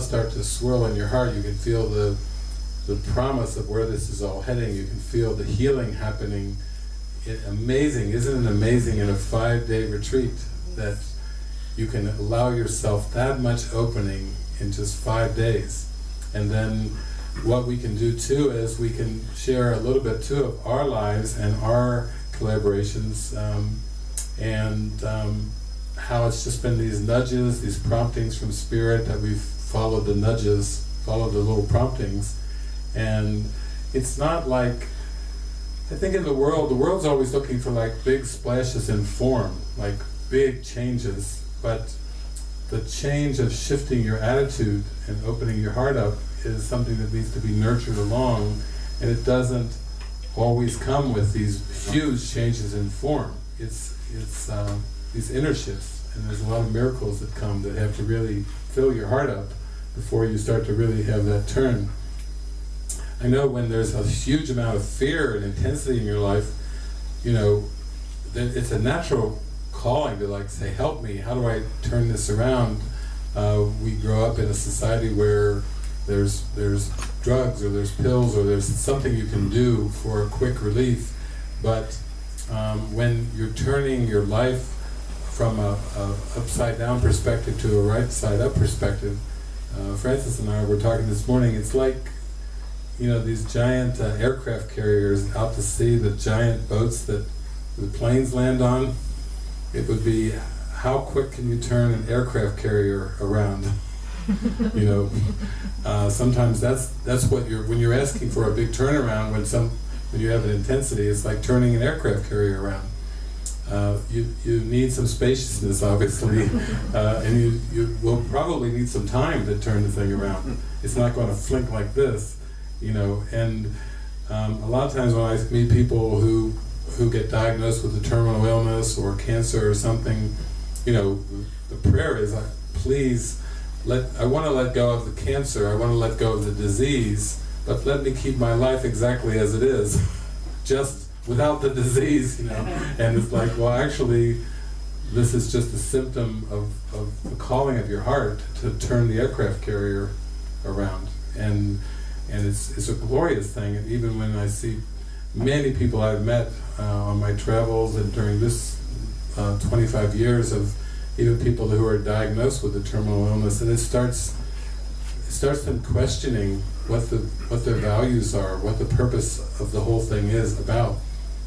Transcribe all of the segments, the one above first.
start to swirl in your heart, you can feel the the promise of where this is all heading. You can feel the healing happening. It, amazing, isn't it amazing in a five-day retreat that you can allow yourself that much opening in just five days. And then what we can do too is we can share a little bit too of our lives and our collaborations um, and um, how it's just been these nudges, these promptings from Spirit that we've followed the nudges, follow the little promptings. And it's not like I think in the world, the world's always looking for like big splashes in form, like big changes, but the change of shifting your attitude and opening your heart up is something that needs to be nurtured along, and it doesn't always come with these huge changes in form. It's, it's uh, these inner shifts, and there's a lot of miracles that come that have to really fill your heart up before you start to really have that turn. I know when there's a huge amount of fear and intensity in your life, you know, it's a natural calling to like say, help me, how do I turn this around? Uh, we grow up in a society where there's there's drugs or there's pills or there's something you can do for a quick relief, but um, when you're turning your life from a, a, upside down perspective to a right side up perspective, uh, Frances and I were talking this morning, it's like you know, these giant uh, aircraft carriers out to sea, the giant boats that the planes land on, it would be how quick can you turn an aircraft carrier around? you know, uh, sometimes that's that's what you're when you're asking for a big turnaround when some when you have an intensity, it's like turning an aircraft carrier around. Uh, you you need some spaciousness, obviously, uh, and you you will probably need some time to turn the thing around. It's not going to flink like this you know, and um, a lot of times when I meet people who who get diagnosed with a terminal illness or cancer or something, you know, the prayer is, I, please, let I want to let go of the cancer, I want to let go of the disease, but let me keep my life exactly as it is, just without the disease, you know. And it's like, well, actually, this is just a symptom of, of the calling of your heart to turn the aircraft carrier around. And and it's, it's a glorious thing. And even when I see many people I've met uh, on my travels and during this uh, 25 years of even people who are diagnosed with a terminal illness, and it starts it starts them questioning what the what their values are, what the purpose of the whole thing is about,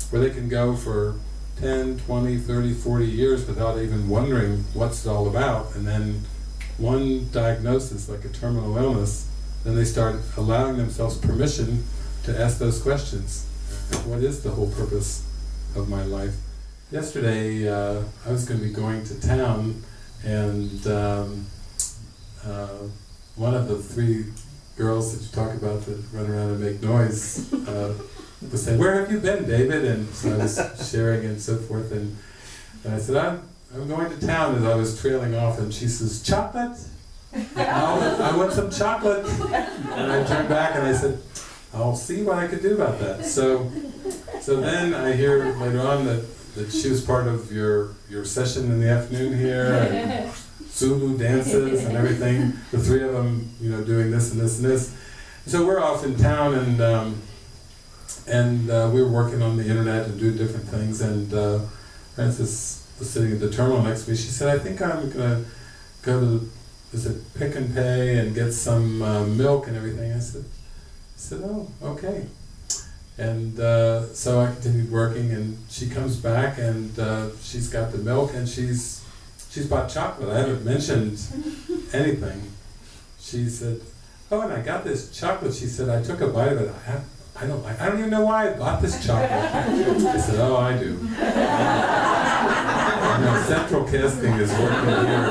where they can go for 10, 20, 30, 40 years without even wondering what's it all about, and then one diagnosis, like a terminal illness, then they start allowing themselves permission to ask those questions. What is the whole purpose of my life? Yesterday, uh, I was going to be going to town, and um, uh, one of the three girls that you talk about that run around and make noise uh, was saying, where have you been, David? And so I was sharing and so forth, and, and I said, I'm, I'm going to town as I was trailing off, and she says, chocolate? I want some chocolate. And I turned back and I said, I'll see what I could do about that. So, so then I hear later on that, that she was part of your, your session in the afternoon here, and Zulu dances and everything. The three of them, you know, doing this and this and this. So we're off in town and um, and uh, we were working on the internet and doing different things. And uh, Frances was sitting at the terminal next to me. She said, "I think I'm gonna go to is it Pick and Pay and get some uh, milk and everything? I said, I said, oh, okay. And uh, so I continued working, and she comes back, and uh, she's got the milk, and she's she's bought chocolate. I haven't mentioned anything. She said, oh, and I got this chocolate. She said, I took a bite of it. I, I don't like. I don't even know why I bought this chocolate. I said, oh, I do. central casting is working here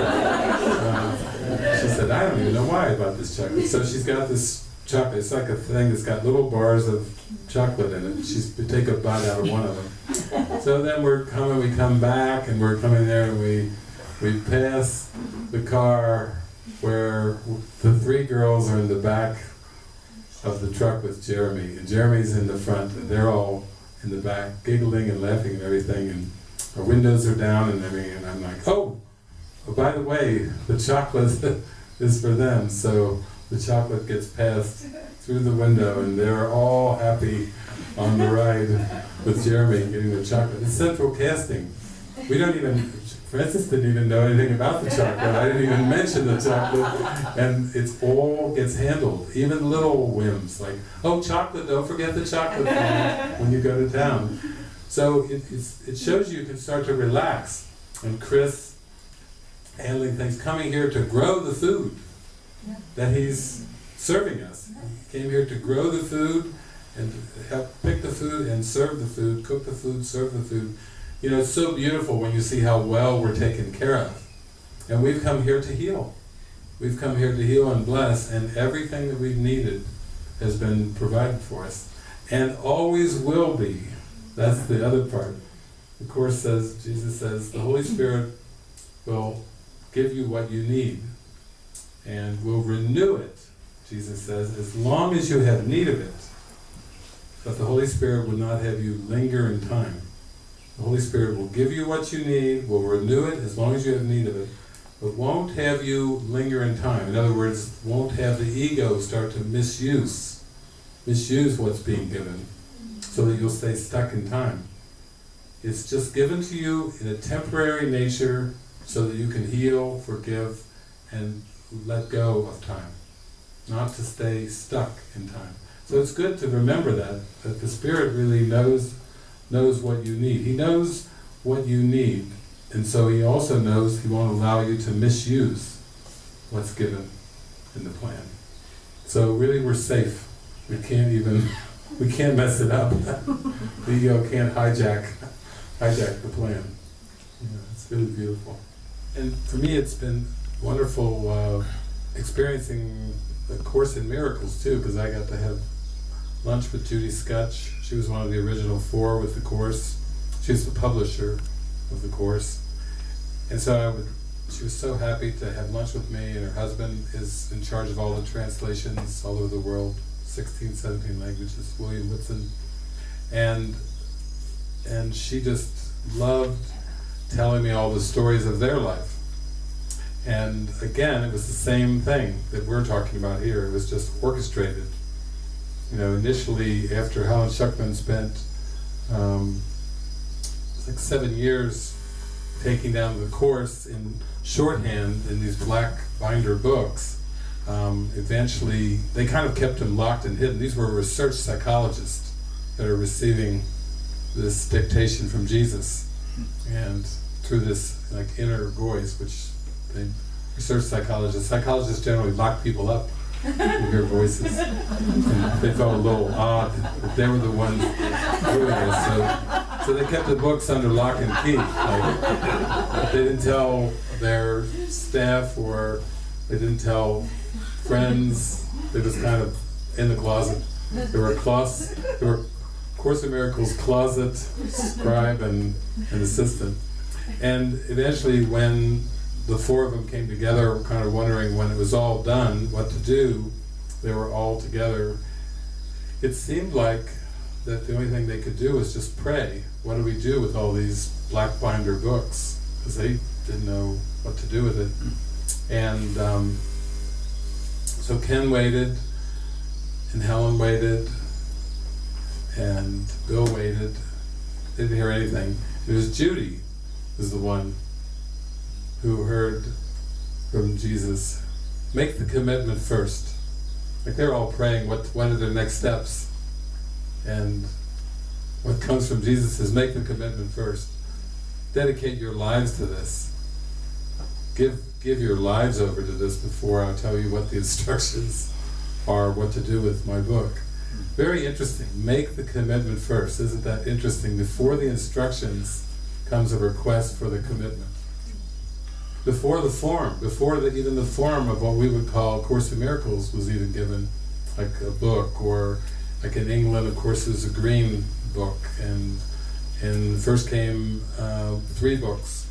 uh, She said, I don't even know why I bought this chocolate. So she's got this chocolate, it's like a thing that's got little bars of chocolate in it. She's take a bite out of one of them. So then we're coming, we come back, and we're coming there, and we we pass the car where the three girls are in the back of the truck with Jeremy, and Jeremy's in the front, and they're all in the back, giggling and laughing and everything, and our windows are down and everything, and I'm like, oh, oh by the way, the chocolate is for them. So the chocolate gets passed through the window and they're all happy on the ride with Jeremy getting the chocolate. It's central casting. We don't even, Frances didn't even know anything about the chocolate. I didn't even mention the chocolate. And it's all gets handled. Even little whims like, oh chocolate, don't forget the chocolate when you go to town. So it, it shows you can start to relax. And Chris handling things, coming here to grow the food that he's serving us. He came here to grow the food and help pick the food and serve the food, cook the food, serve the food. You know, it's so beautiful when you see how well we're taken care of. And we've come here to heal. We've come here to heal and bless, and everything that we've needed has been provided for us. And always will be. That's the other part. The Course says, Jesus says, the Holy Spirit will give you what you need and will renew it, Jesus says, as long as you have need of it. But the Holy Spirit will not have you linger in time. The Holy Spirit will give you what you need, will renew it as long as you have need of it, but won't have you linger in time. In other words, won't have the ego start to misuse, misuse what's being given, so that you'll stay stuck in time. It's just given to you in a temporary nature so that you can heal, forgive, and let go of time. Not to stay stuck in time. So it's good to remember that, that the Spirit really knows knows what you need. He knows what you need, and so He also knows He won't allow you to misuse what's given in the plan. So really we're safe. We can't even, we can't mess it up. the ego can't hijack, hijack the plan. Yeah, it's really beautiful. And for me it's been wonderful uh, experiencing the Course in Miracles too, because I got to have lunch with Judy Skutch. She was one of the original four with the Course. She was the publisher of the Course. And so I would, she was so happy to have lunch with me, and her husband is in charge of all the translations all over the world, 16, 17 languages, William Whitson. And, and she just loved telling me all the stories of their life. And again, it was the same thing that we're talking about here. It was just orchestrated. You know, initially, after Helen Schucman spent um, like seven years taking down the course in shorthand in these black binder books, um, eventually they kind of kept him locked and hidden. These were research psychologists that are receiving this dictation from Jesus, and through this like inner voice, which they research psychologists. Psychologists generally lock people up you hear voices. They felt a little odd they were the ones doing this. So, so they kept the books under lock and key. Like, they didn't tell their staff or they didn't tell friends. They just kind of in the closet. There were cloths, there were Course in Miracles closet, scribe, and, and assistant. And eventually when the four of them came together, kind of wondering when it was all done, what to do. They were all together. It seemed like that the only thing they could do was just pray. What do we do with all these black binder books? Because they didn't know what to do with it. And um, so Ken waited, and Helen waited, and Bill waited. Didn't hear anything. It was Judy was the one who heard from Jesus, make the commitment first. Like they're all praying, what, what are their next steps? And what comes from Jesus is make the commitment first. Dedicate your lives to this. Give, give your lives over to this before I tell you what the instructions are, what to do with my book. Very interesting. Make the commitment first. Isn't that interesting? Before the instructions comes a request for the commitment before the form, before the, even the form of what we would call Course in Miracles was even given, like a book, or like in England, of course, there's a green book, and and first came uh, three books.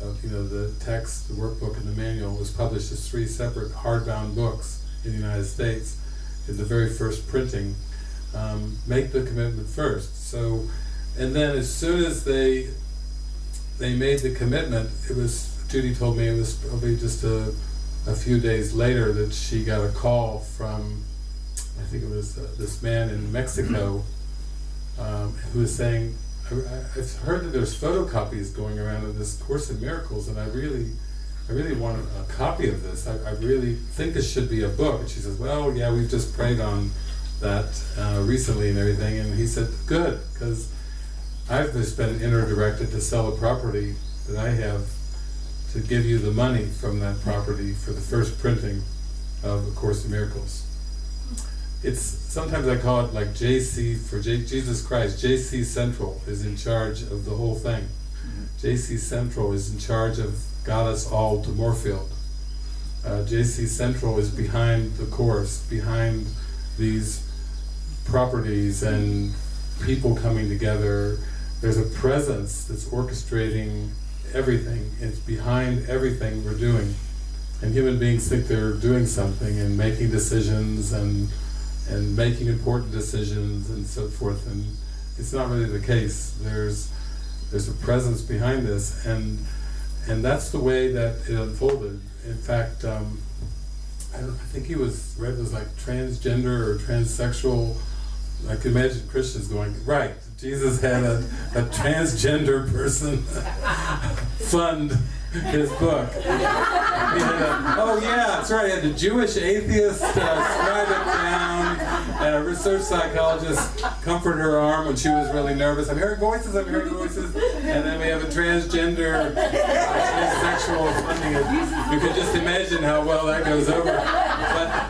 Of, you know, the text, the workbook, and the manual was published as three separate hardbound books in the United States in the very first printing. Um, make the commitment first. So, and then as soon as they they made the commitment, it was Judy told me it was probably just a a few days later that she got a call from, I think it was uh, this man in Mexico, um, who was saying, I, I've heard that there's photocopies going around of this Course in Miracles, and I really, I really want a, copy of this. I, I really think this should be a book. And she says, well, yeah, we've just prayed on that uh, recently and everything. And he said, good, because I've just been inter-directed to sell a property that I have to give you the money from that property for the first printing of A Course in Miracles. It's, sometimes I call it like JC, for J, Jesus Christ, JC Central is in charge of the whole thing. JC Central is in charge of got us all to Moorfield. Uh, JC Central is behind the course, behind these properties and people coming together. There's a presence that's orchestrating everything. It's behind everything we're doing. And human beings think they're doing something and making decisions and and making important decisions and so forth. And it's not really the case. There's there's a presence behind this, and and that's the way that it unfolded. In fact, um, I, I think he was read was like transgender or transsexual. I could imagine Christians going, right, Jesus had a, a transgender person fund his book. A, oh yeah, that's right, he had a Jewish atheist uh, scribe it down, and a research psychologist comfort her arm when she was really nervous. I'm hearing voices, I'm hearing voices. And then we have a transgender, uh, transsexual funding it. You can just imagine how well that goes over.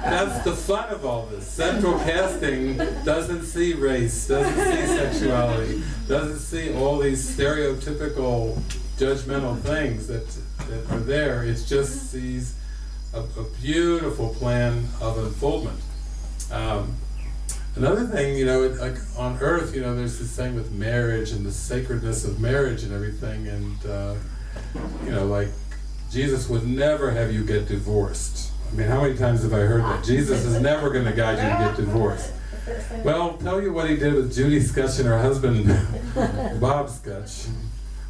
That's the fun of all this. Central casting doesn't see race, doesn't see sexuality, doesn't see all these stereotypical judgmental things that, that are there. It just sees a, a beautiful plan of unfoldment. Um, another thing, you know, it, like on Earth, you know, there's this thing with marriage and the sacredness of marriage and everything, and uh, you know, like Jesus would never have you get divorced. I mean, how many times have I heard that? Jesus is never going to guide you to get divorced. Well, tell you what he did with Judy Skutch and her husband, Bob Skutch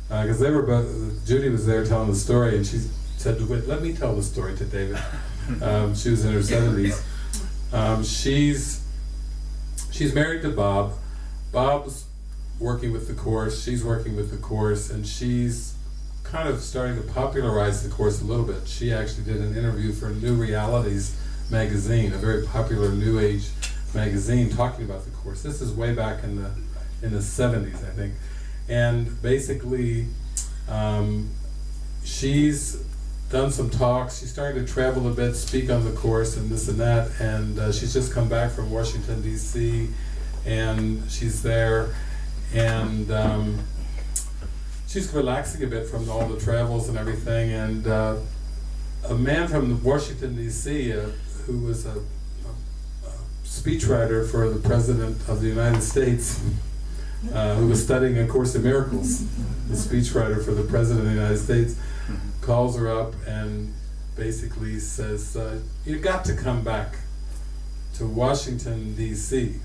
because uh, they were both, Judy was there telling the story and she said, let me tell the story to David. Um, she was in her 70s. Um, she's, she's married to Bob. Bob's working with the Course, she's working with the Course, and she's kind of starting to popularize the Course a little bit. She actually did an interview for New Realities magazine, a very popular New Age magazine, talking about the Course. This is way back in the, in the 70s, I think and basically um, she's done some talks, she's starting to travel a bit, speak on the course and this and that, and uh, she's just come back from Washington DC and she's there and um, she's relaxing a bit from all the travels and everything and uh, a man from Washington DC uh, who was a, a, a speechwriter for the President of the United States uh, who was studying A Course in Miracles, the speechwriter for the President of the United States, calls her up and basically says, uh, you got to come back to Washington, D.C.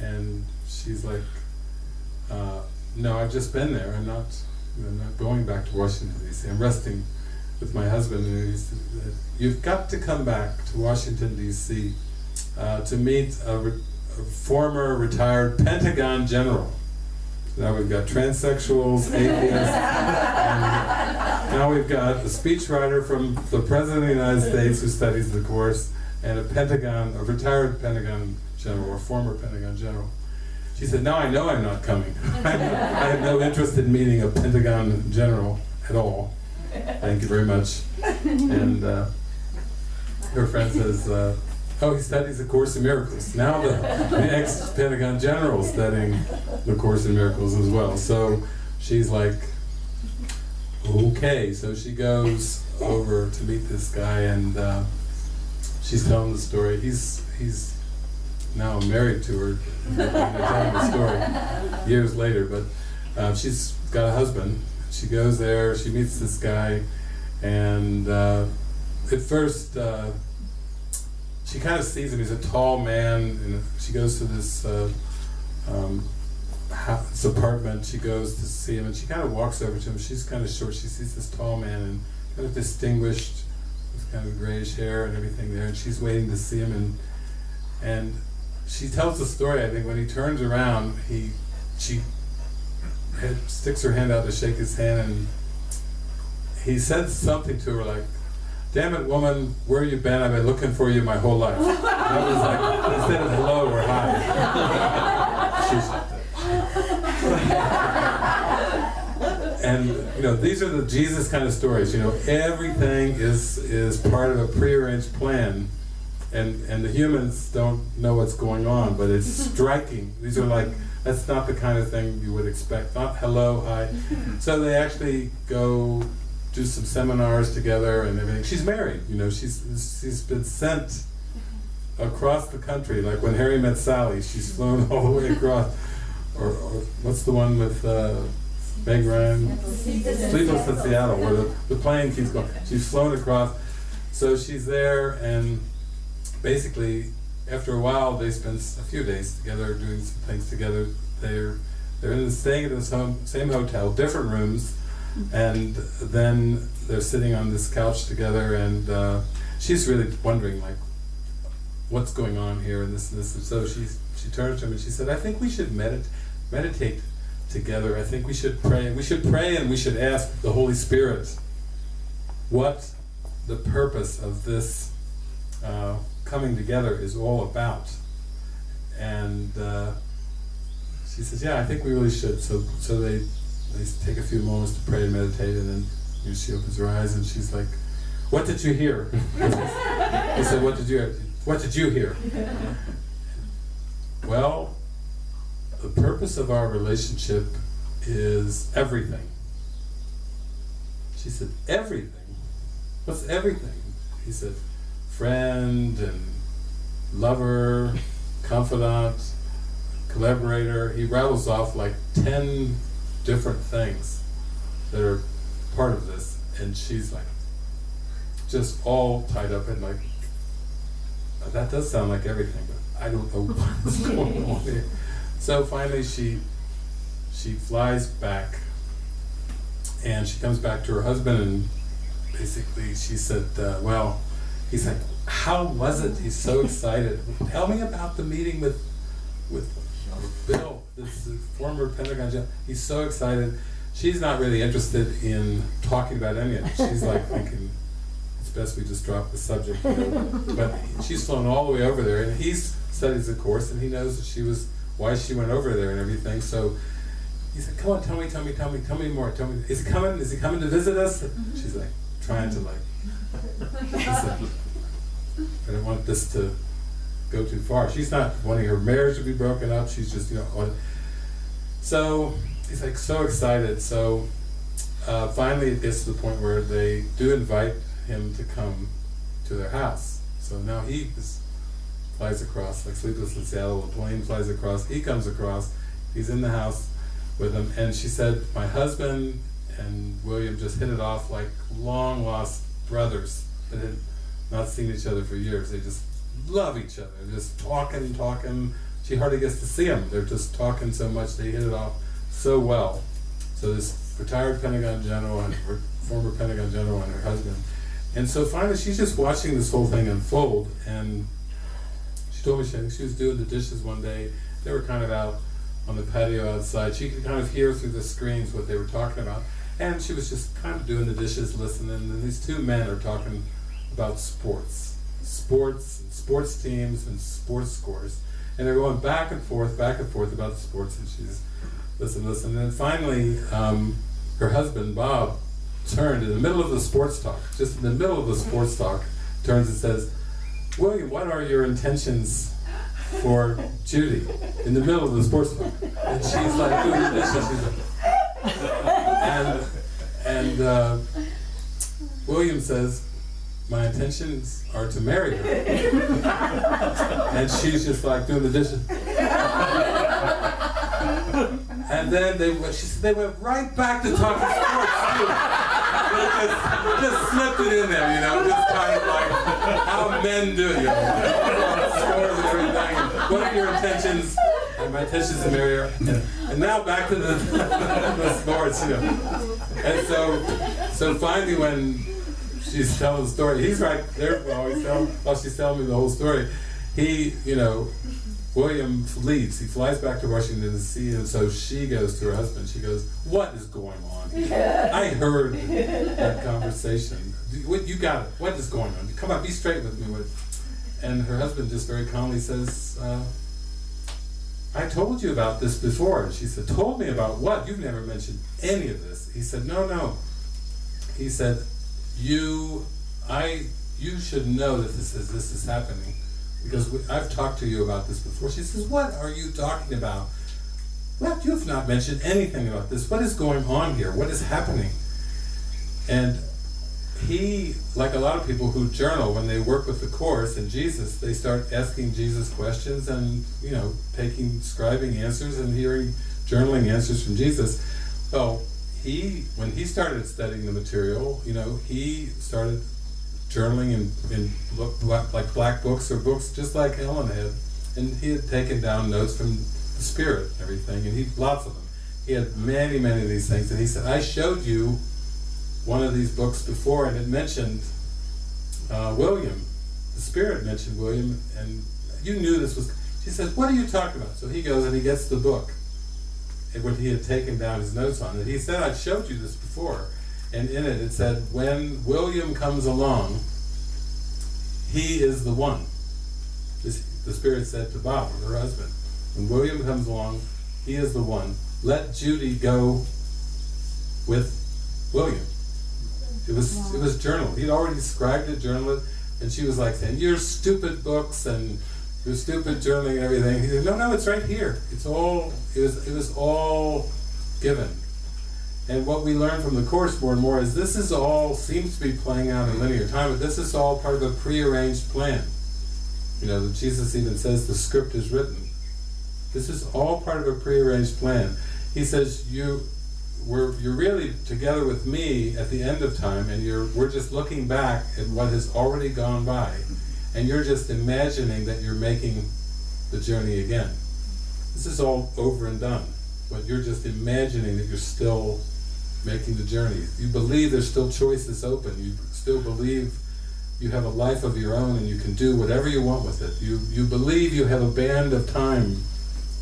And she's like, uh, no, I've just been there. I'm not, I'm not going back to Washington, D.C. I'm resting with my husband. And he said, you've got to come back to Washington, D.C. Uh, to meet a former retired Pentagon general. Now we've got transsexuals, atheists, and now we've got a speechwriter from the President of the United States who studies the course, and a Pentagon, a retired Pentagon general, or former Pentagon general. She said, now I know I'm not coming. I have no interest in meeting a Pentagon general at all. Thank you very much. And uh, her friend says, uh, Oh, he studies the Course in Miracles. Now the, the ex-Pentagon general is studying the Course in Miracles as well. So she's like, okay. So she goes over to meet this guy and uh, she's telling the story. He's he's now I'm married to her, telling the story years later. But uh, she's got a husband. She goes there, she meets this guy, and uh, at first uh, she kind of sees him. He's a tall man, and she goes to this uh, um, house, apartment. She goes to see him, and she kind of walks over to him. She's kind of short. She sees this tall man and kind of distinguished, with kind of grayish hair and everything there, and she's waiting to see him, and and she tells the story. I think when he turns around, he she sticks her hand out to shake his hand, and he says something to her like, "Damn it, woman, where you been? I've been looking for you my whole life." And I was like, instead of hello or hi, and you know these are the Jesus kind of stories. You know everything is is part of a prearranged plan, and and the humans don't know what's going on, but it's striking. These are like that's not the kind of thing you would expect. Not hello, hi. So they actually go do some seminars together and everything. She's married. You know she's she's been sent across the country. Like when Harry met Sally, she's flown all the way across. Or, or what's the one with uh, Meg Ryan? Sleepless in Seattle, where the, the plane keeps going. She's flown across. So she's there, and basically, after a while, they spend a few days together doing some things together. They're they're in, staying at the same, same hotel, different rooms, and then they're sitting on this couch together, and uh, she's really wondering, like, what's going on here, and this and this. And so she she turned to him and she said, "I think we should medit meditate together. I think we should pray. We should pray and we should ask the Holy Spirit what the purpose of this uh, coming together is all about. And uh, she says, "Yeah, I think we really should." So, so they they take a few moments to pray and meditate, and then you know, she opens her eyes and she's like, "What did you hear?" he said, "What did you hear? What did you hear?" well, the purpose of our relationship is everything. She said, "Everything." What's everything? He said, "Friend and lover, confidant, collaborator." He rattles off like ten different things that are part of this, and she's like, just all tied up in like, that does sound like everything, but I don't know what's going on here. So finally, she she flies back, and she comes back to her husband, and basically she said, uh, "Well," he's like, "How was it?" He's so excited. Tell me about the meeting with with Bill, this former Pentagon general. He's so excited. She's not really interested in talking about any of it. She's like thinking, it's best we just drop the subject. You know? but she's flown all the way over there, and he studies the course, and he knows that she was why she went over there and everything. So he said, "Come on, tell me, tell me, tell me, tell me more. Tell me, is he coming? Is he coming to visit us?" Mm-hmm. She's like trying to like. I don't want this to go too far. She's not wanting her marriage to be broken up. She's just you know. So he's like so excited. So uh, finally, it gets to the point where they do invite him to come to their house. So now he is, flies across, like Sleepless in Seattle, the plane flies across, he comes across, he's in the house with them, and she said, my husband and William just hit it off like long lost brothers that had not seen each other for years. They just love each other, just talking, talking. She hardly gets to see them. They're just talking so much, they hit it off so well. So this retired Pentagon general and former Pentagon general and her husband. And so finally she's just watching this whole thing unfold and she told me she, she was doing the dishes one day. They were kind of out on the patio outside. She could kind of hear through the screens what they were talking about. And she was just kind of doing the dishes, listening, and these two men are talking about sports. Sports, and sports teams, and sports scores. And they're going back and forth, back and forth about sports, and she's listen, listen. And then finally, um, her husband, Bob, turned in the middle of the sports talk, just in the middle of the sports talk, turns and says, William, what are your intentions for Judy? In the middle of the sports talk. And she's like doing this, and she's like, and, and uh, William says, my intentions are to marry her. and she's just like doing the dishes. and then they she said they went right back to talking sports too. just, just slipped it in there, you know, just kind of like how men do, you know, scores and everything. What are your intentions? And my intentions to marry her. And, now back to the, the sports, you know. And so, so finally when she's telling the story. He's right there while, telling, while she's telling me the whole story. He, you know, William leaves. He flies back to Washington D.C. and so she goes to her husband. She goes, "What is going on? I heard that conversation. What you got it? What is going on? Come on, be straight with me." And her husband just very calmly says, uh, "I told you about this before." And she said, "Told me about what? You've never mentioned any of this." He said, "No, no." He said, "You, I, you should know that this is this is happening." because we, I've talked to you about this before. She says, what are you talking about? Well, you have not mentioned anything about this. What is going on here? What is happening? And he, like a lot of people who journal, when they work with the Course and Jesus, they start asking Jesus questions and, you know, taking, scribing answers and hearing, journaling answers from Jesus. Well, he, when he started studying the material, you know, he started journaling in, in like black books or books just like Helen had. And he had taken down notes from the Spirit and everything, and he lots of them. He had many, many of these things, and he said, I showed you one of these books before, and it mentioned uh, William. The Spirit mentioned William, and you knew this was... She says, what are you talking about? So he goes and he gets the book, and what he had taken down his notes on it. He said, I've showed you this before and in it it said, when William comes along, he is the one. This, the Spirit said to Bob, her husband, when William comes along, he is the one. Let Judy go with William. It was wow. it was journal. He'd already described it, journal and she was like saying, "Your stupid books and your stupid journaling and everything." He said, "No, no, it's right here. It's all it was. It was all given." And what we learn from the Course more and more is this is all, seems to be playing out in linear time, but this is all part of a prearranged plan. You know, Jesus even says the script is written. This is all part of a prearranged plan. He says, you, we're, you're really together with me at the end of time, and you're, we're just looking back at what has already gone by, and you're just imagining that you're making the journey again. This is all over and done, but you're just imagining that you're still making the journey. You believe there's still choices open. You still believe you have a life of your own and you can do whatever you want with it. You, you believe you have a band of time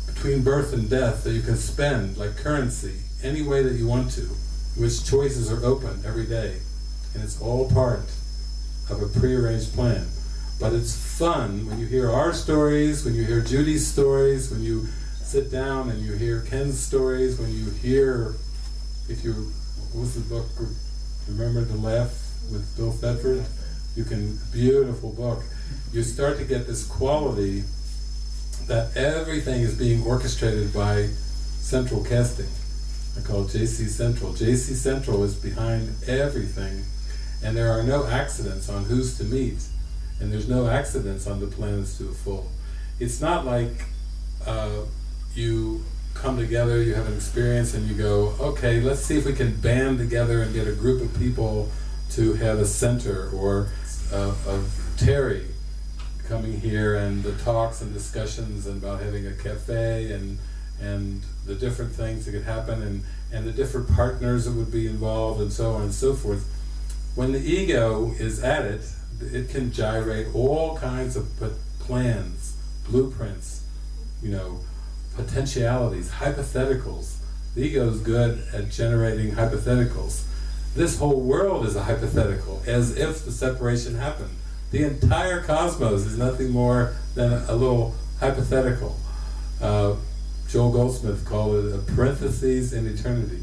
between birth and death that you can spend like currency any way that you want to, which choices are open every day. And it's all part of a prearranged plan. But it's fun when you hear our stories, when you hear Judy's stories, when you sit down and you hear Ken's stories, when you hear if you, what was the book, Remember to Laugh with Bill Thetford? You can, beautiful book. You start to get this quality that everything is being orchestrated by central casting. I call JC Central. JC Central is behind everything, and there are no accidents on who's to meet, and there's no accidents on the planets to the full. It's not like uh, you come together, you have an experience, and you go, okay, let's see if we can band together and get a group of people to have a center, or uh, of Terry coming here, and the talks and discussions about having a cafe, and and the different things that could happen, and, and the different partners that would be involved, and so on and so forth. When the ego is at it, it can gyrate all kinds of plans, blueprints, you know, potentialities, hypotheticals. The ego is good at generating hypotheticals. This whole world is a hypothetical, as if the separation happened. The entire cosmos is nothing more than a, little hypothetical. Uh, Joel Goldsmith called it a parenthesis in eternity.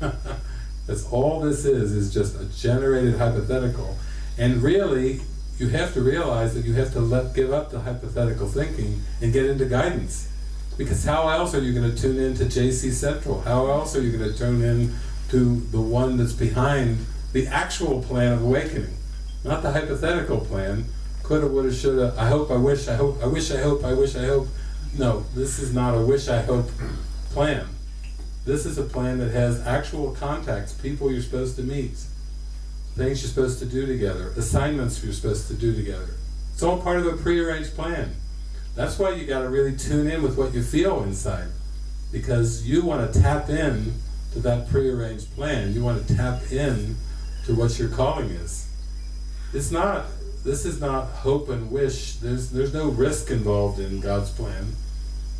That's all this is, is just a generated hypothetical. And really, you have to realize that you have to let give up the hypothetical thinking and get into guidance. Because how else are you going to tune in to JC Central? How else are you going to tune in to the one that's behind the actual plan of awakening? Not the hypothetical plan. Coulda, woulda, shoulda, I hope, I wish, I hope, I wish, I hope, I wish, I hope. No, this is not a wish, I hope plan. This is a plan that has actual contacts, people you're supposed to meet, things you're supposed to do together, assignments you're supposed to do together. It's all part of a prearranged plan. That's why you got to really tune in with what you feel inside. Because you want to tap in to that prearranged plan. You want to tap in to what your calling is. it's not, this is not hope and wish, there's, there's no risk involved in God's plan.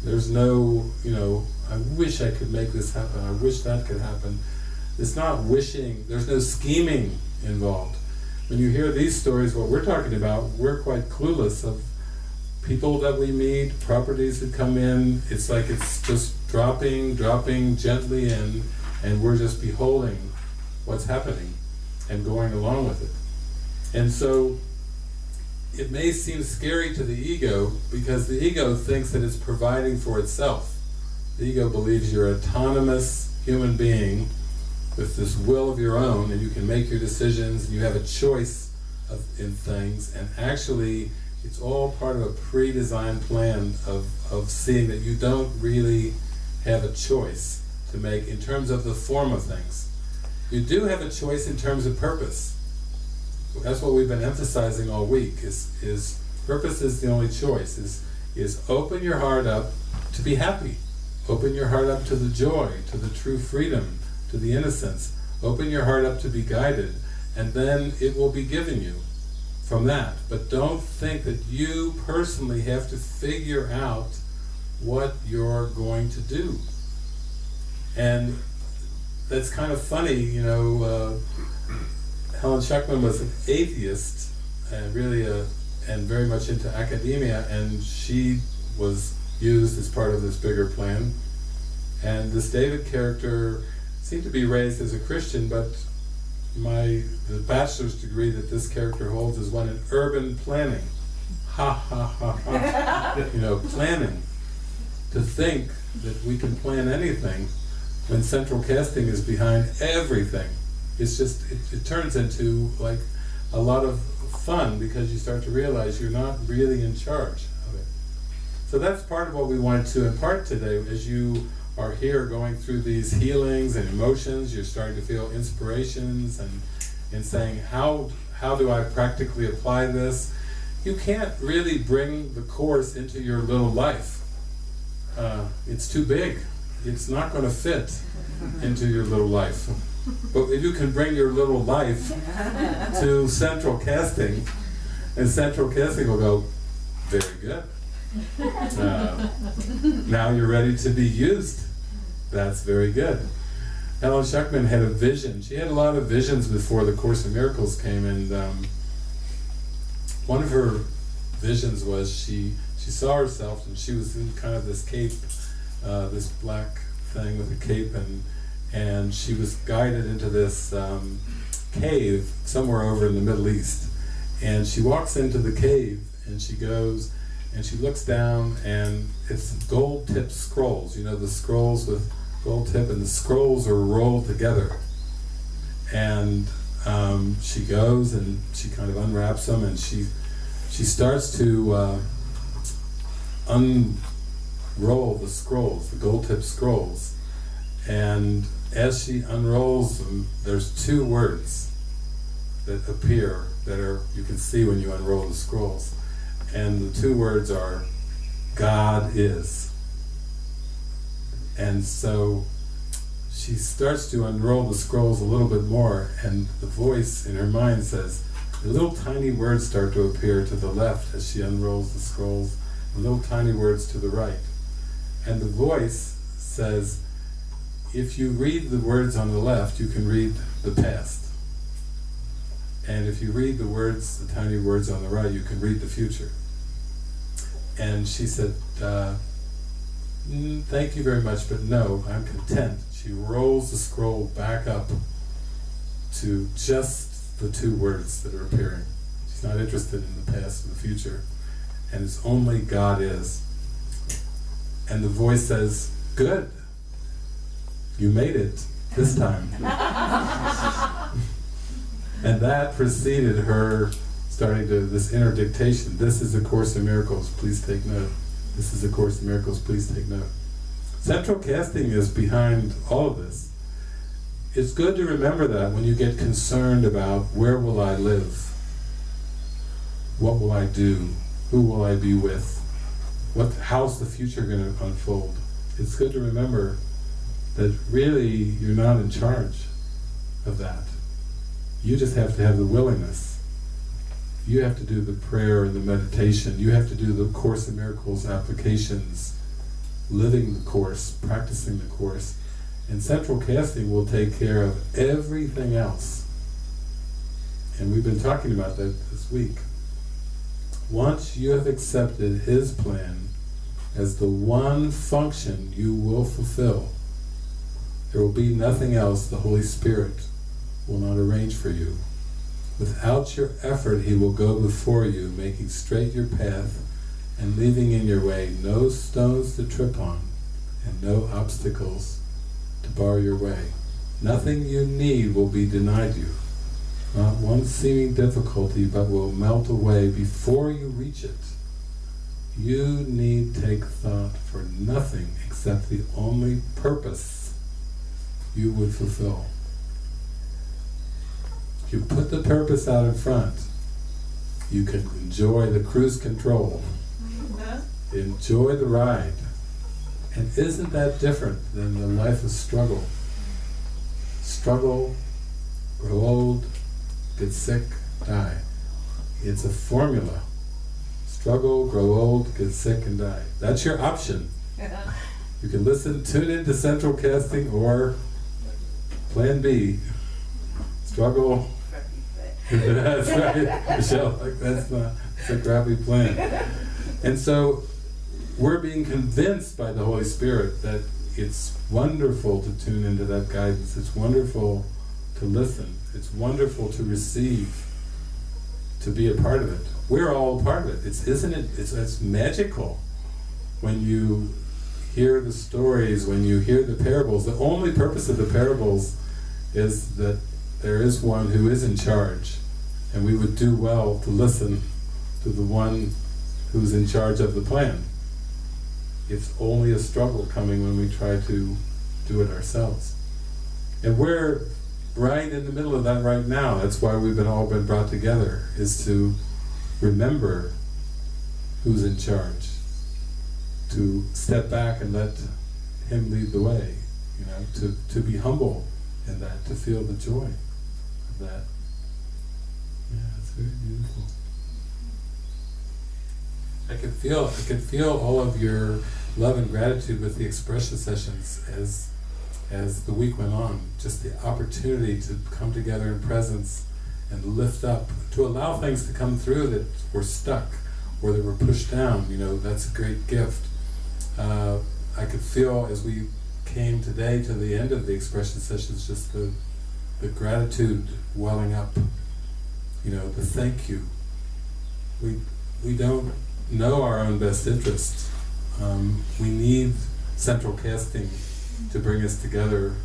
There's no, you know, I wish I could make this happen, I wish that could happen. It's not wishing, there's no scheming involved. When you hear these stories, what we're talking about, we're quite clueless of people that we meet, properties that come in, it's like it's just dropping, dropping gently in, and we're just beholding what's happening and going along with it. And so, it may seem scary to the ego because the ego thinks that it's providing for itself. The ego believes you're an autonomous human being with this will of your own and you can make your decisions and you have a choice of, in things and actually it's all part of a pre-designed plan of, of seeing that you don't really have a choice to make in terms of the form of things. You do have a choice in terms of purpose. That's what we've been emphasizing all week, is, is purpose is the only choice, is, is open your heart up to be happy. Open your heart up to the joy, to the true freedom, to the innocence. Open your heart up to be guided, and then it will be given you from that. But don't think that you personally have to figure out what you're going to do. And that's kind of funny, you know, uh, Schucman was an atheist, and really a, and very much into academia, and she was used as part of this bigger plan. And this David character seemed to be raised as a Christian, but my the bachelor's degree that this character holds is one in urban planning. Ha ha ha ha. you know, planning. To think that we can plan anything when central casting is behind everything. It's just, it, it turns into like a lot of fun because you start to realize you're not really in charge of it. So that's part of what we wanted to impart today as you are here going through these healings and emotions, you're starting to feel inspirations and, and saying, how, how do I practically apply this? You can't really bring the Course into your little life. Uh, it's too big. It's not going to fit into your little life. But if you can bring your little life to central casting, and central casting will go, very good. Uh, now you're ready to be used. That's very good. Helen Schucman had a vision. She had a lot of visions before the Course in Miracles came, and um, one of her visions was she she saw herself, and she was in kind of this cape, uh, this black thing with a cape, and and she was guided into this um, cave somewhere over in the Middle East. And she walks into the cave, and she goes, and she looks down and it's gold tipped scrolls, you know the scrolls with gold tip and the scrolls are rolled together. And um, she goes and she kind of unwraps them and she she starts to uh, unroll the scrolls, the gold tipped scrolls. And as she unrolls them, there's two words that appear that are you can see when you unroll the scrolls and the two words are God is. And so she starts to unroll the scrolls a little bit more and the voice in her mind says, little tiny words start to appear to the left as she unrolls the scrolls, little tiny words to the right. And the voice says, if you read the words on the left, you can read the past. And if you read the words, the tiny words on the right, you can read the future. And she said, uh, mm, thank you very much, but no, I'm content. She rolls the scroll back up to just the two words that are appearing. She's not interested in the past and the future. And it's only God is. And the voice says, good, you made it this time. and that preceded her starting to, this inner dictation, this is a Course in Miracles, please take note. This is a Course in Miracles, please take note. Central casting is behind all of this. It's good to remember that when you get concerned about where will I live? What will I do? Who will I be with? What, how's the future going to unfold? It's good to remember that really you're not in charge of that. You just have to have the willingness you have to do the prayer and the meditation, you have to do the Course in Miracles applications, living the Course, practicing the Course, and central casting will take care of everything else. And we've been talking about that this week. Once you have accepted His plan as the one function you will fulfill, there will be nothing else the Holy Spirit will not arrange for you. Without your effort, He will go before you, making straight your path and leaving in your way no stones to trip on and no obstacles to bar your way. Nothing you need will be denied you. Not one seeming difficulty but will melt away before you reach it. You need take thought for nothing except the only purpose you would fulfill. You put the purpose out in front, you can enjoy the cruise control, mm-hmm. enjoy the ride. And isn't that different than the life of struggle? Struggle, grow old, get sick, die. It's a formula. Struggle, grow old, get sick and die. That's your option. You can listen, tune into Central Casting or Plan B. Struggle. that's right, Michelle. That's. It's a crappy plan. And so we're being convinced by the Holy Spirit that it's wonderful to tune into that guidance. It's wonderful to listen. It's wonderful to receive, to be a part of it. We're all a part of it. It's isn't it? It's it's magical when you hear the stories, when you hear the parables. The only purpose of the parables is that there is one who is in charge, and we would do well to listen to the one who's in charge of the plan. It's only a struggle coming when we try to do it ourselves. And we're right in the middle of that right now. That's why we've been all been brought together, is to remember who's in charge. To step back and let him lead the way. You know, to, to be humble in that, to feel the joy of that. Yeah, it's very beautiful. I could feel I could feel all of your love and gratitude with the expression sessions as as the week went on. Just the opportunity to come together in presence and lift up, to allow things to come through that were stuck or that were pushed down, you know, that's a great gift. Uh, I could feel as we came today to the end of the expression sessions, just the, the gratitude welling up, you know, the thank you. We, we don't know our own best interest. Um, we need central casting to bring us together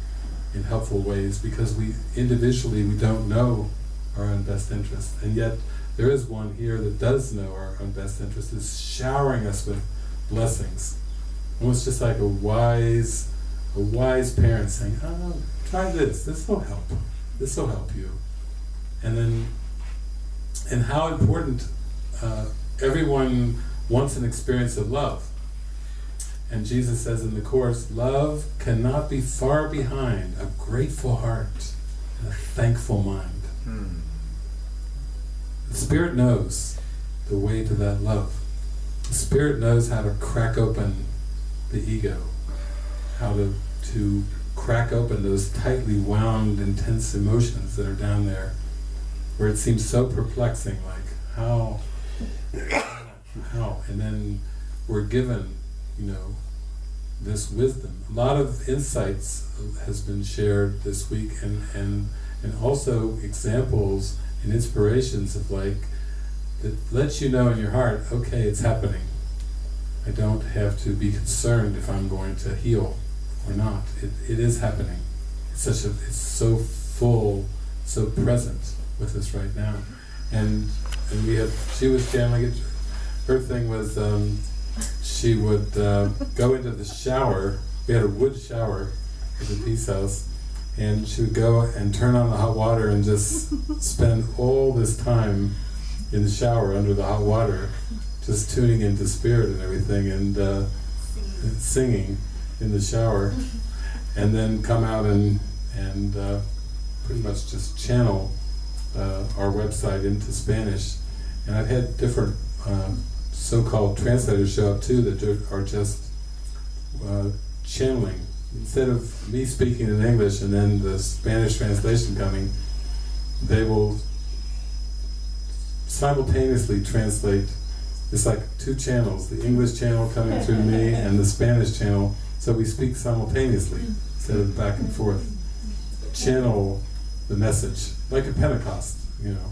in helpful ways because we individually we don't know our own best interest and yet there is one here that does know our own best interest is showering us with blessings almost just like a wise a wise parent saying oh try this this will help this will help you and then and how important uh, everyone wants an experience of love and Jesus says in the Course, love cannot be far behind a grateful heart and a thankful mind. Hmm. The Spirit knows the way to that love. The Spirit knows how to crack open the ego, how to, to crack open those tightly wound, intense emotions that are down there, where it seems so perplexing, like how, how, and then we're given you know, this wisdom. A lot of insights has been shared this week and, and, and also examples and inspirations of like, that lets you know in your heart, okay, it's happening. I don't have to be concerned if I'm going to heal not. It, it is happening. It's such a, it's so full, so present with us right now. And and we had, she was channeling it, her thing was, um, she would uh, go into the shower. We had a wood shower at the Peace House, and she would go and turn on the hot water and just spend all this time in the shower under the hot water, just tuning into spirit and everything, and uh, singing in the shower, and then come out and and uh, pretty much just channel uh, our website into Spanish And I've had different um, so-called translators show up too that are just uh, channeling. Instead of me speaking in English and then the Spanish translation coming, they will simultaneously translate. It's like two channels, the English channel coming through me and the Spanish channel, so we speak simultaneously instead of back and forth. Channel the message, like a Pentecost, you know,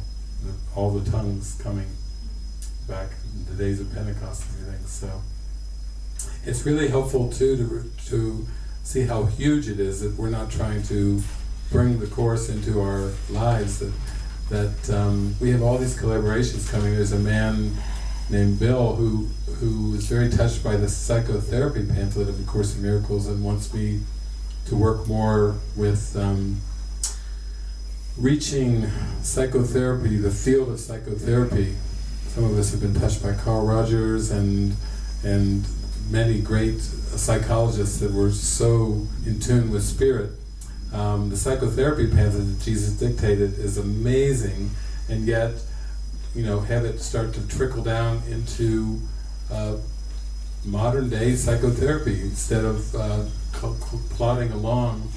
all the tongues coming back in the days of Pentecost and everything. So it's really helpful too to to see how huge it is that we're not trying to bring the course into our lives. That that um, we have all these collaborations coming. There's a man named Bill who who is very touched by the psychotherapy pamphlet of the Course in Miracles and wants me to work more with um, reaching psychotherapy, the field of psychotherapy. Some of us have been touched by Carl Rogers and and many great psychologists that were so in tune with spirit. Um, the psychotherapy pamphlet that Jesus dictated is amazing, and yet, you know, have it start to trickle down into uh, modern day psychotherapy instead of uh, plodding along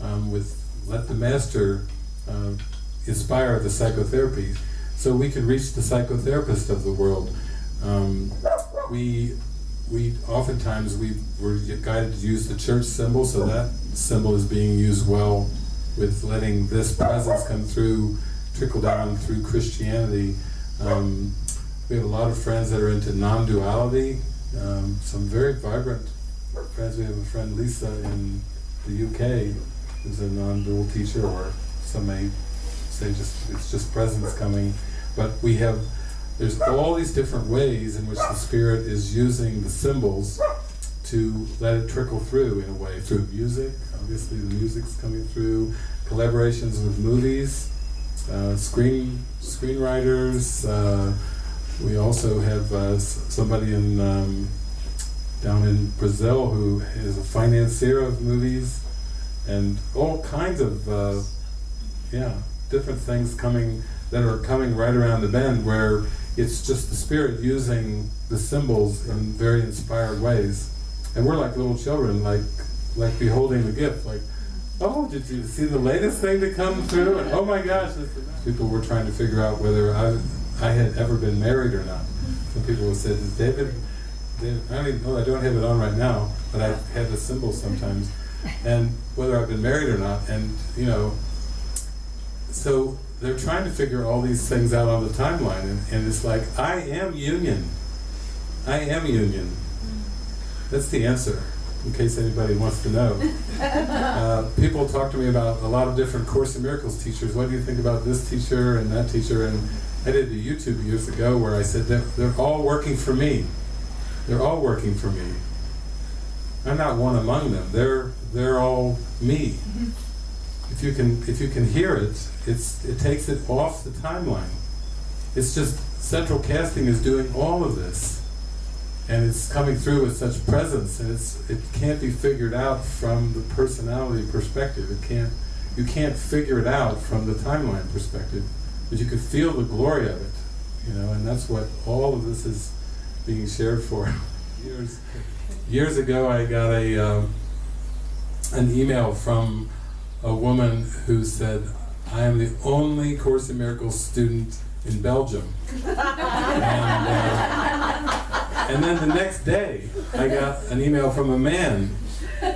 um, with let the master uh, inspire the psychotherapy, so we can reach the psychotherapist of the world. Um, we we oftentimes we were guided to use the church symbol, so that symbol is being used well with letting this presence come through, trickle down through Christianity. Um, we have a lot of friends that are into non-duality. Um, some very vibrant friends. We have a friend Lisa in the UK who's a non-dual teacher, or some may say just it's just presence coming. But we have there's all these different ways in which the spirit is using the symbols to let it trickle through in a way through music. Obviously, the music's coming through. Collaborations with movies, uh, screen screenwriters. Uh, we also have uh, somebody in um, down in Brazil who is a financier of movies, and all kinds of uh, yeah different things coming that are coming right around the bend where it's just the spirit using the symbols in very inspired ways. And we're like little children, like like beholding the gift, like, oh, did you see the latest thing to come through? And oh my gosh, people were trying to figure out whether I, I had ever been married or not. Some people have said, is David, David, I don't know, I don't have it on right now, but I have the symbol sometimes. And whether I've been married or not, and you know, so they're trying to figure all these things out on the timeline, and, and it's like, I am union. I am union. That's the answer, in case anybody wants to know. Uh, people talk to me about a lot of different Course in Miracles teachers. What do you think about this teacher and that teacher? And I did a YouTube years ago where I said, they're, they're all working for me. They're all working for me. I'm not one among them. They're, they're all me if you can if you can hear it, it's it takes it off the timeline. It's just central casting is doing all of this, and it's coming through with such presence, and it's it can't be figured out from the personality perspective. It can't you can't figure it out from the timeline perspective, but you can feel the glory of it, you know, and that's what all of this is being shared for. years years ago, I got a um, an email from a woman who said, I am the only Course in Miracles student in Belgium. and, uh, and then the next day, I got an email from a man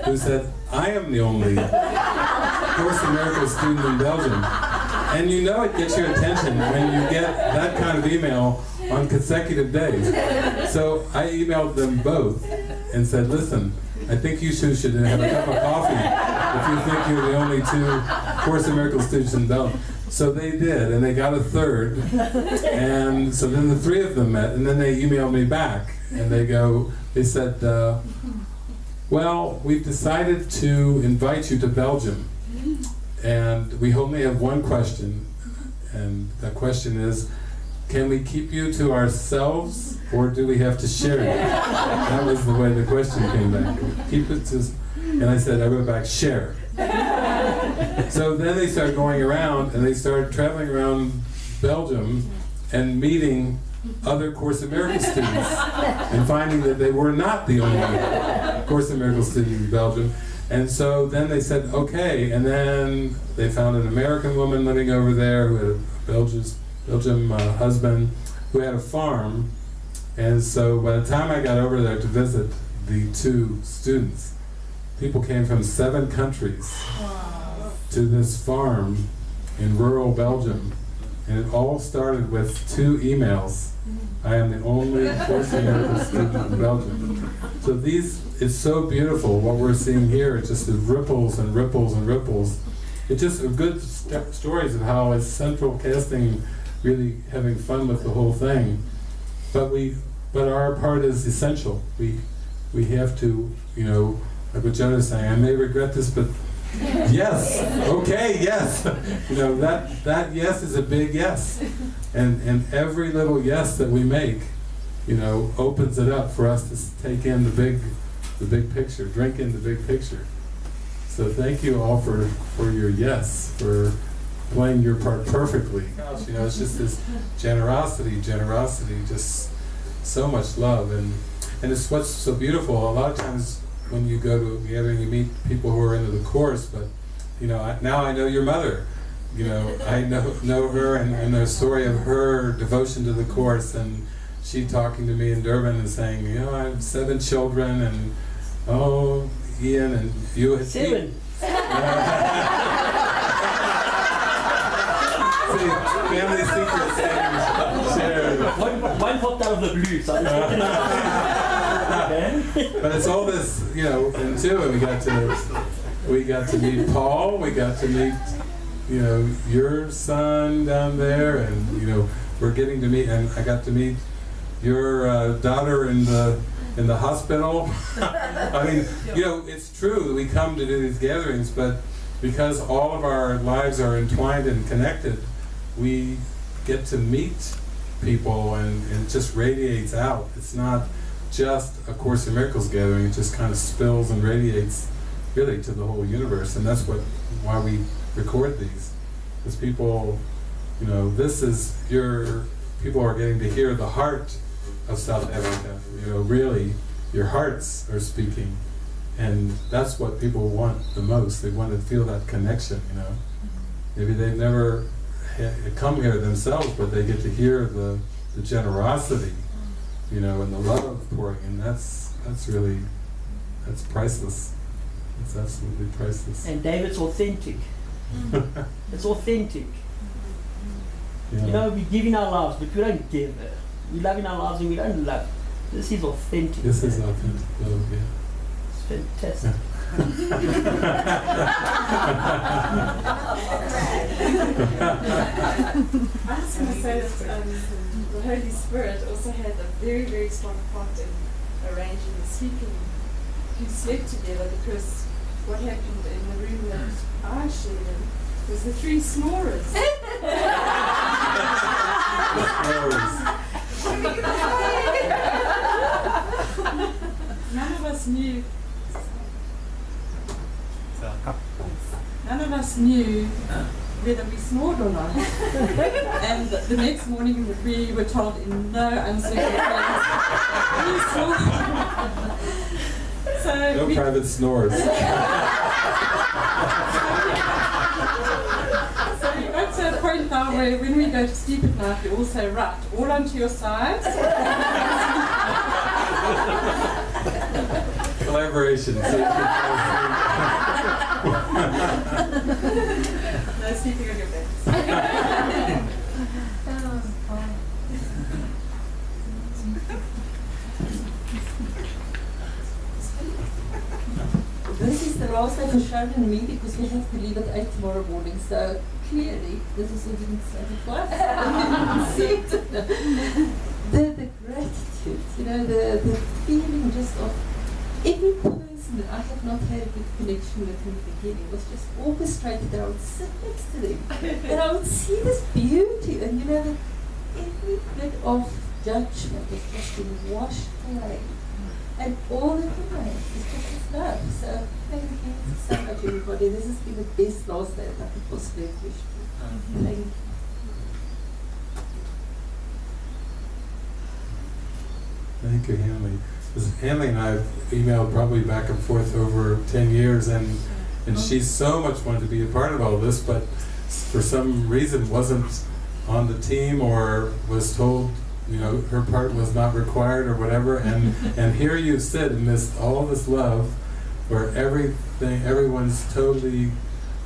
who said, I am the only Course in Miracles student in Belgium. And you know it gets your attention when you get that kind of email on consecutive days. So I emailed them both and said, listen, I think you two should have a cup of coffee if you think you're the only two Course in Miracles students in Belgium. So they did, and they got a third, and so then the three of them met, and then they emailed me back, and they go, they said, uh, well, we've decided to invite you to Belgium, and we only have one question, and the question is, can we keep you to ourselves, or do we have to share you? That was the way the question came back. Keep it to, and I said, I wrote back, share. So then they started going around, and they started traveling around Belgium, and meeting other Course in Miracles students and finding that they were not the only Course in Miracles student in Belgium. And so then they said, okay, and then they found an American woman living over there who had a Belgian, Belgium uh, husband who had a farm. And so by the time I got over there to visit the two students, people came from seven countries to this farm in rural Belgium. And it all started with two emails. I am the only in student in Belgium. So these, it's so beautiful what we're seeing here. It just ripples and ripples and ripples. It's just a good st stories of how central casting really having fun with the whole thing. But we, but our part is essential. We, we have to, you know, like what Jonah's saying, I may regret this, but yes, okay, yes. you know, that, that yes is a big yes. And, and every little yes that we make, you know, opens it up for us to take in the big, the big picture, drink in the big picture. So thank you all for, for your yes, for playing your part perfectly. Gosh, you know, it's just this generosity, generosity, just so much love. And, and it's what's so beautiful. A lot of times when you go to a gathering, you meet people who are into the Course, but, you know, I, now I know your mother. You know, I know, know her and, and the story of her devotion to the Course and she talking to me in Durban and saying, you know, I have seven children and, oh, Ian and you had Seven. See, family secrets. One, one popped out of the blue, so I'm okay. But it's all this, you know, and too, we got to, we got to meet Paul, we got to meet, you know, your son down there, and, you know, we're getting to meet, and I got to meet your uh, daughter in the, in the hospital. I mean, you know, it's true that we come to do these gatherings, but because all of our lives are entwined and connected, we get to meet people and, and it just radiates out. It's not just a Course in Miracles gathering, it just kind of spills and radiates really to the whole universe. And that's what why we record these. Because people, you know, this is your, people are getting to hear the heart of South Africa. You know, really, your hearts are speaking. And that's what people want the most. They want to feel that connection, you know. Maybe they've never come here themselves, but they get to hear the, the generosity, you know, and the love pouring, in, that's, that's really, that's priceless. It's absolutely priceless. And David's authentic. It's authentic. Yeah. You know, we give in our lives, but we don't give. It. We love in our lives and we don't love. This is authentic. This is authentic love, yeah. It's fantastic. I was going to say that um, the Holy Spirit also had a very, very strong part in arranging the sleeping. You slept together because what happened in the room that I shared in was the three snorers. None of us knew. None of us knew whether we snored or not. and the, the next morning we were told in no uncertain terms, we snored. so No we, private snores. so we got to a point now where when we go to sleep at night we all say, right, all onto your sides. Collaboration. So you can no sleeping on your backs. Oh, this is the last day for Sharon and me because we have to leave at 8 tomorrow morning. So clearly, this is what didn't say it twice. See it. the, the gratitude, you know, the, the feeling just of every person that I have not had a good connection with him the beginning. It was just orchestrated that I would sit next to them and I would see this beauty and you know that every bit of judgment is just being washed away. And all that remains is just his love. So thank you so much everybody. This has been the best last day that I could possibly wish wished for. Mm-hmm. Thank you. Thank you, Henley. 'Cause Hanley and I have emailed probably back and forth over ten years, and and oh. she so much wanted to be a part of all this, but for some reason wasn't on the team or was told, you know, her part was not required or whatever. And and here you sit in this all this love, where everything, everyone's totally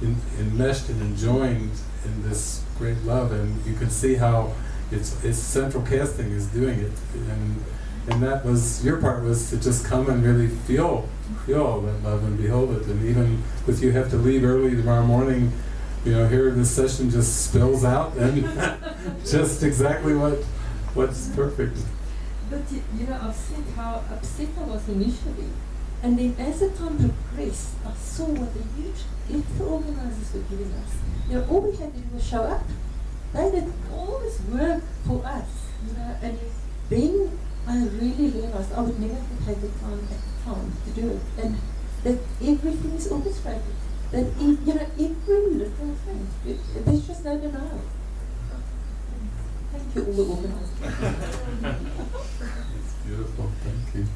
in, enmeshed and enjoined in this great love, and you can see how it's it's central casting is doing it, and and that was your part was to just come and really feel feel that love and behold it, and even if you have to leave early tomorrow morning, you know, here this session just spills out and just exactly what what's perfect. But you, know, I've said how upset I was initially. And then as the time progressed, I saw what the huge gift the organizers were giving us. You know, all we had to do was show up. They did all this work for us, you know, and then I really realized I would never have had the time at the time to do it. And that everything is orchestrated. That, you know, every little thing, it, there's just no denial. Thank you, all the organizers. It's beautiful. Thank you.